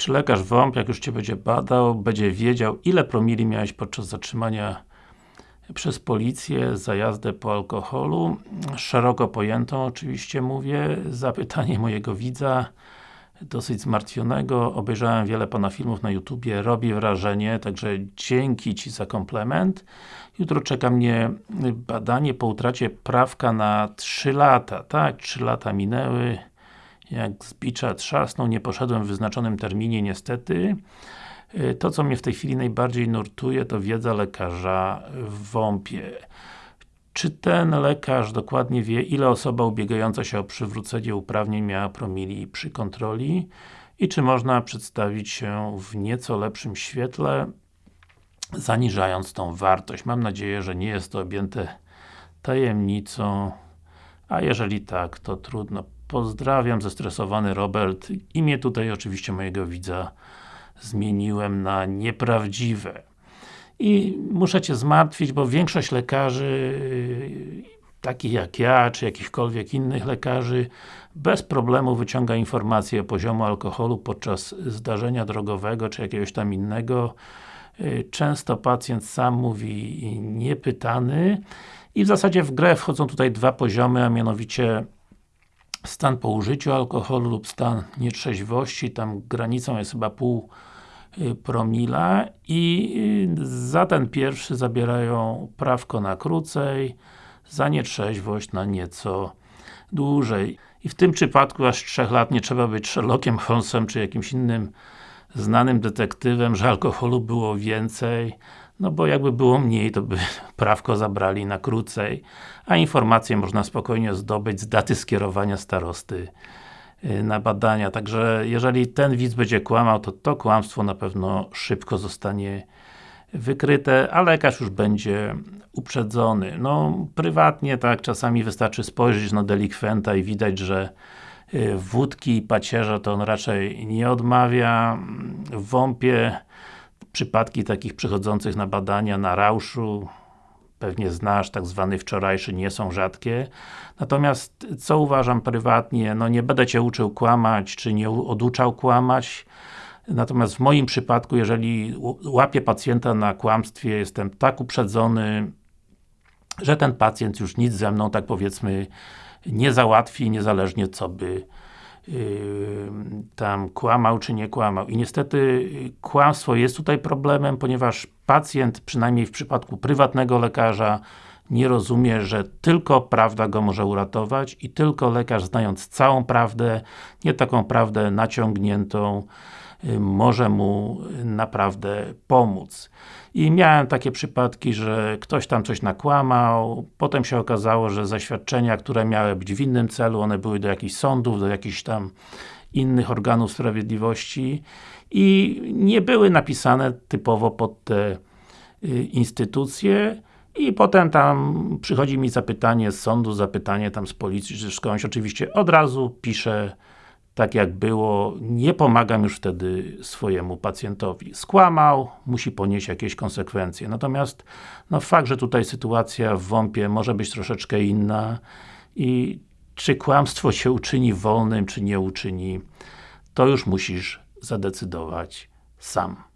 Czy lekarz WOMP, jak już Cię będzie badał, będzie wiedział, ile promili miałeś podczas zatrzymania przez policję za jazdę po alkoholu? Szeroko pojętą oczywiście mówię. Zapytanie mojego widza, dosyć zmartwionego. Obejrzałem wiele Pana filmów na YouTubie, robi wrażenie, także dzięki Ci za komplement. Jutro czeka mnie badanie po utracie prawka na 3 lata, tak? 3 lata minęły jak z bicza trzasnął, nie poszedłem w wyznaczonym terminie niestety. Y, to, co mnie w tej chwili najbardziej nurtuje, to wiedza lekarza w WOMP-ie. Czy ten lekarz dokładnie wie, ile osoba ubiegająca się o przywrócenie uprawnień miała promili przy kontroli i czy można przedstawić się w nieco lepszym świetle, zaniżając tą wartość. Mam nadzieję, że nie jest to objęte tajemnicą, a jeżeli tak, to trudno. Pozdrawiam, zestresowany Robert. Imię tutaj oczywiście mojego widza zmieniłem na nieprawdziwe. I muszę Cię zmartwić, bo większość lekarzy, takich jak ja, czy jakichkolwiek innych lekarzy, bez problemu wyciąga informacje o poziomu alkoholu podczas zdarzenia drogowego, czy jakiegoś tam innego. Często pacjent sam mówi niepytany i w zasadzie w grę wchodzą tutaj dwa poziomy, a mianowicie stan po użyciu alkoholu lub stan nietrzeźwości, tam granicą jest chyba pół y, promila i y, za ten pierwszy zabierają prawko na krócej, za nietrzeźwość na nieco dłużej. I w tym przypadku aż 3 lat nie trzeba być Sherlockiem Holmesem czy jakimś innym znanym detektywem, że alkoholu było więcej, no bo jakby było mniej, to by prawko zabrali na krócej, a informacje można spokojnie zdobyć z daty skierowania starosty y, na badania. Także jeżeli ten widz będzie kłamał, to to kłamstwo na pewno szybko zostanie wykryte, a lekarz już będzie uprzedzony. No, prywatnie tak, czasami wystarczy spojrzeć na delikwenta i widać, że y, wódki i pacierza to on raczej nie odmawia. W WOMP-ie przypadki takich przychodzących na badania na rauszu pewnie znasz, tak zwany wczorajszy, nie są rzadkie. Natomiast, co uważam prywatnie, no nie będę Cię uczył kłamać, czy nie oduczał kłamać, natomiast w moim przypadku, jeżeli łapię pacjenta na kłamstwie, jestem tak uprzedzony, że ten pacjent już nic ze mną, tak powiedzmy, nie załatwi, niezależnie co by tam kłamał czy nie kłamał. I niestety y, kłamstwo jest tutaj problemem, ponieważ pacjent, przynajmniej w przypadku prywatnego lekarza, nie rozumie, że tylko prawda go może uratować i tylko lekarz znając całą prawdę, nie taką prawdę naciągniętą, może mu naprawdę pomóc. I miałem takie przypadki, że ktoś tam coś nakłamał, potem się okazało, że zaświadczenia, które miały być w innym celu, one były do jakichś sądów, do jakichś tam innych organów sprawiedliwości i nie były napisane typowo pod te y, instytucje. I potem tam przychodzi mi zapytanie z sądu, zapytanie tam z policji, czy skądś, oczywiście od razu piszę tak jak było, nie pomagam już wtedy swojemu pacjentowi. Skłamał, musi ponieść jakieś konsekwencje. Natomiast, no fakt, że tutaj sytuacja w WOMP-ie może być troszeczkę inna i czy kłamstwo się uczyni wolnym, czy nie uczyni, to już musisz zadecydować sam.